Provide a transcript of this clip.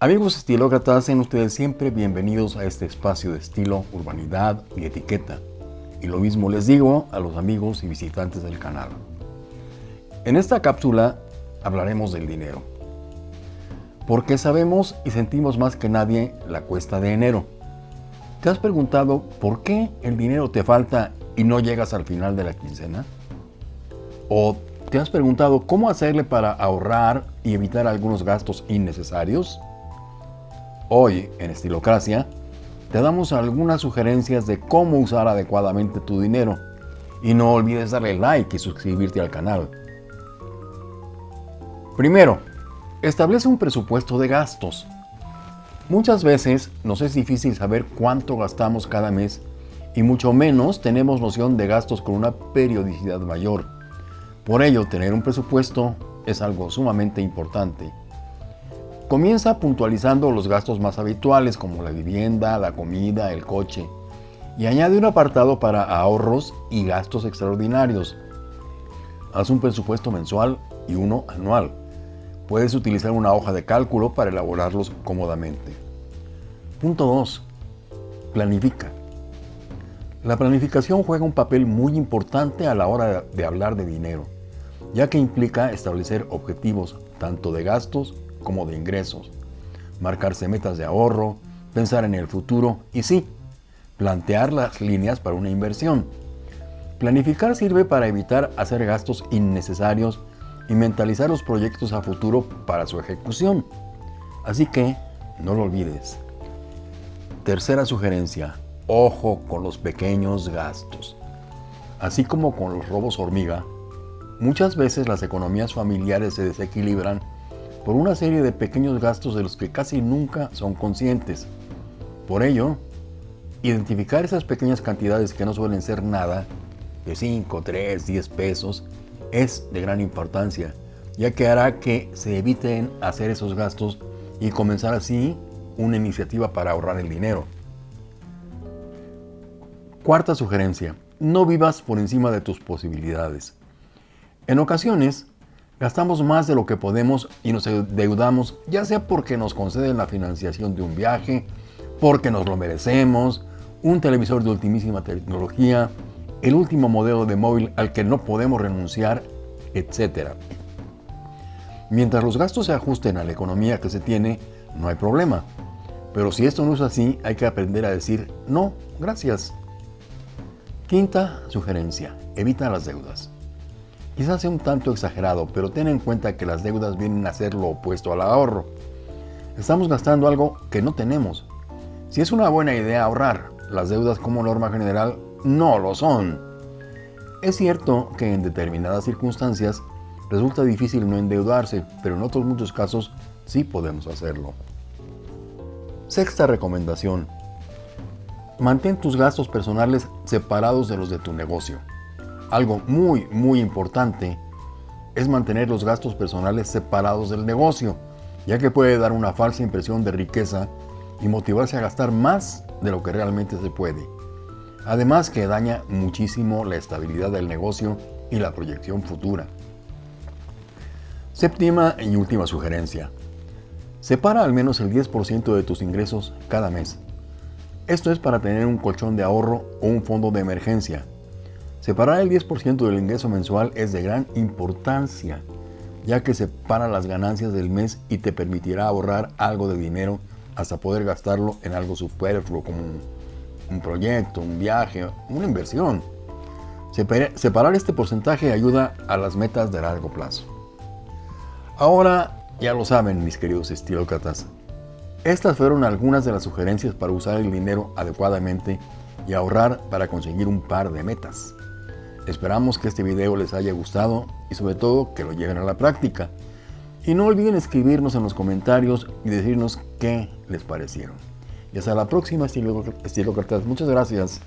Amigos estilócratas, sean ustedes siempre bienvenidos a este espacio de estilo, urbanidad y etiqueta. Y lo mismo les digo a los amigos y visitantes del canal. En esta cápsula hablaremos del dinero. Porque sabemos y sentimos más que nadie la cuesta de enero. ¿Te has preguntado por qué el dinero te falta y no llegas al final de la quincena? ¿O te has preguntado cómo hacerle para ahorrar y evitar algunos gastos innecesarios? Hoy, en Estilocracia, te damos algunas sugerencias de cómo usar adecuadamente tu dinero. Y no olvides darle like y suscribirte al canal. Primero, establece un presupuesto de gastos. Muchas veces nos es difícil saber cuánto gastamos cada mes y mucho menos tenemos noción de gastos con una periodicidad mayor. Por ello, tener un presupuesto es algo sumamente importante. Comienza puntualizando los gastos más habituales como la vivienda, la comida, el coche y añade un apartado para ahorros y gastos extraordinarios. Haz un presupuesto mensual y uno anual. Puedes utilizar una hoja de cálculo para elaborarlos cómodamente. Punto 2. Planifica. La planificación juega un papel muy importante a la hora de hablar de dinero, ya que implica establecer objetivos tanto de gastos como de ingresos, marcarse metas de ahorro, pensar en el futuro y sí, plantear las líneas para una inversión. Planificar sirve para evitar hacer gastos innecesarios y mentalizar los proyectos a futuro para su ejecución. Así que, no lo olvides. Tercera sugerencia, ojo con los pequeños gastos. Así como con los robos hormiga, muchas veces las economías familiares se desequilibran por una serie de pequeños gastos de los que casi nunca son conscientes. Por ello, identificar esas pequeñas cantidades que no suelen ser nada, de 5, 3, 10 pesos, es de gran importancia, ya que hará que se eviten hacer esos gastos y comenzar así una iniciativa para ahorrar el dinero. Cuarta sugerencia, no vivas por encima de tus posibilidades. En ocasiones, Gastamos más de lo que podemos y nos endeudamos, ya sea porque nos conceden la financiación de un viaje, porque nos lo merecemos, un televisor de ultimísima tecnología, el último modelo de móvil al que no podemos renunciar, etc. Mientras los gastos se ajusten a la economía que se tiene, no hay problema. Pero si esto no es así, hay que aprender a decir no, gracias. Quinta sugerencia, evita las deudas. Quizás sea un tanto exagerado, pero ten en cuenta que las deudas vienen a ser lo opuesto al ahorro. Estamos gastando algo que no tenemos. Si es una buena idea ahorrar, las deudas como norma general no lo son. Es cierto que en determinadas circunstancias resulta difícil no endeudarse, pero en otros muchos casos sí podemos hacerlo. Sexta recomendación. Mantén tus gastos personales separados de los de tu negocio. Algo muy, muy importante es mantener los gastos personales separados del negocio, ya que puede dar una falsa impresión de riqueza y motivarse a gastar más de lo que realmente se puede. Además que daña muchísimo la estabilidad del negocio y la proyección futura. Séptima y última sugerencia. Separa al menos el 10% de tus ingresos cada mes. Esto es para tener un colchón de ahorro o un fondo de emergencia Separar el 10% del ingreso mensual es de gran importancia, ya que separa las ganancias del mes y te permitirá ahorrar algo de dinero hasta poder gastarlo en algo superfluo como un, proyecto, un viaje, una inversión. Separar este porcentaje ayuda a las metas de largo plazo. Ahora ya lo saben mis queridos estilócratas, estas fueron algunas de las sugerencias para usar el dinero adecuadamente y ahorrar para conseguir un par de metas. Esperamos que este video les haya gustado y sobre todo que lo lleven a la práctica. Y no olviden escribirnos en los comentarios y decirnos qué les parecieron. Y hasta la próxima, Estilo Cartas. Muchas gracias.